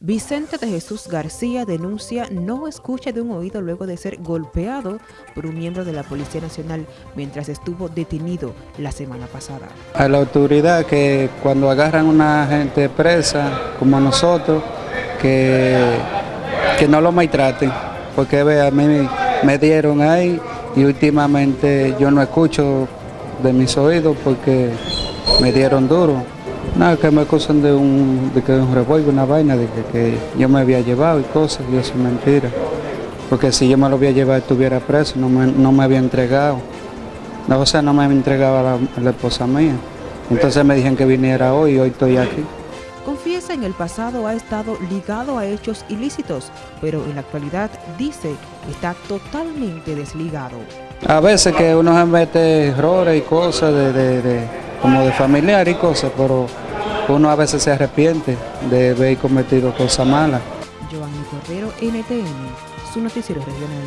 Vicente de Jesús García denuncia no escucha de un oído luego de ser golpeado por un miembro de la Policía Nacional mientras estuvo detenido la semana pasada. A la autoridad que cuando agarran una gente presa como nosotros, que, que no lo maltraten, porque ve, a mí me dieron ahí y últimamente yo no escucho de mis oídos porque me dieron duro. Nada, que me acusan de un, de que un revólver, una vaina, de que, yo me había llevado y cosas, y eso es mentira. Porque si yo me lo había llevado estuviera preso, no me, no me había entregado. No, o sea, no me había entregado a la, la esposa mía. Entonces me dijeron que viniera hoy y hoy estoy aquí. Confiesa en el pasado ha estado ligado a hechos ilícitos, pero en la actualidad dice que está totalmente desligado. A veces que uno se mete errores y cosas de, de, de, como de familiar y cosas, pero uno a veces se arrepiente de haber cometido cosas malas. Giovanni Cordero, NTN, su noticiero regional.